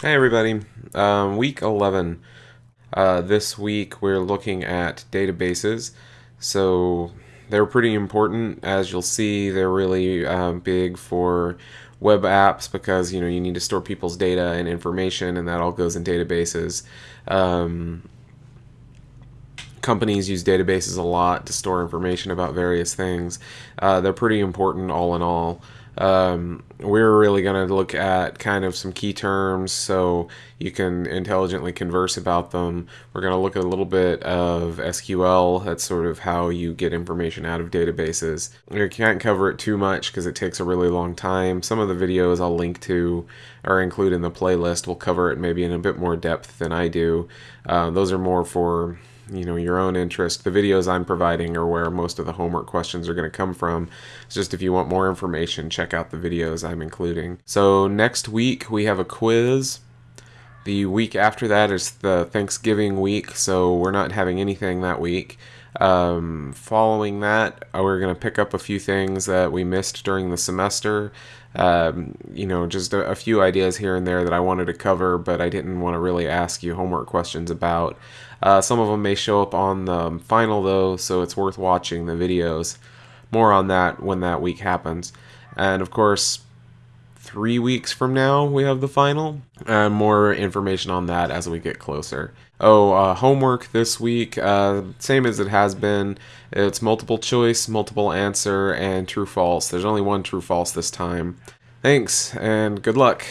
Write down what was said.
Hey everybody, um, week 11. Uh, this week we're looking at databases. So they're pretty important. As you'll see, they're really uh, big for web apps because you know you need to store people's data and information, and that all goes in databases. Um, companies use databases a lot to store information about various things. Uh, they're pretty important all in all. Um, we're really going to look at kind of some key terms so you can intelligently converse about them. We're going to look at a little bit of SQL. That's sort of how you get information out of databases. We can't cover it too much because it takes a really long time. Some of the videos I'll link to or include in the playlist will cover it maybe in a bit more depth than I do. Uh, those are more for you know your own interest. The videos I'm providing are where most of the homework questions are going to come from. It's just if you want more information, check out the videos I'm including. So next week we have a quiz. The week after that is the Thanksgiving week, so we're not having anything that week. Um, following that, uh, we're going to pick up a few things that we missed during the semester. Um, you know, just a, a, few ideas here and there that I wanted to cover, but I didn't want to really ask you homework questions about. Uh, some of them may show up on the final, though, so it's worth watching the videos. More on that when that week happens. And of course, three weeks from now we have the final. And more information on that as we get closer. Oh uh, homework this week uh, same as it has been. It's multiple choice multiple answer and true false. There's only one true false this time. Thanks and good luck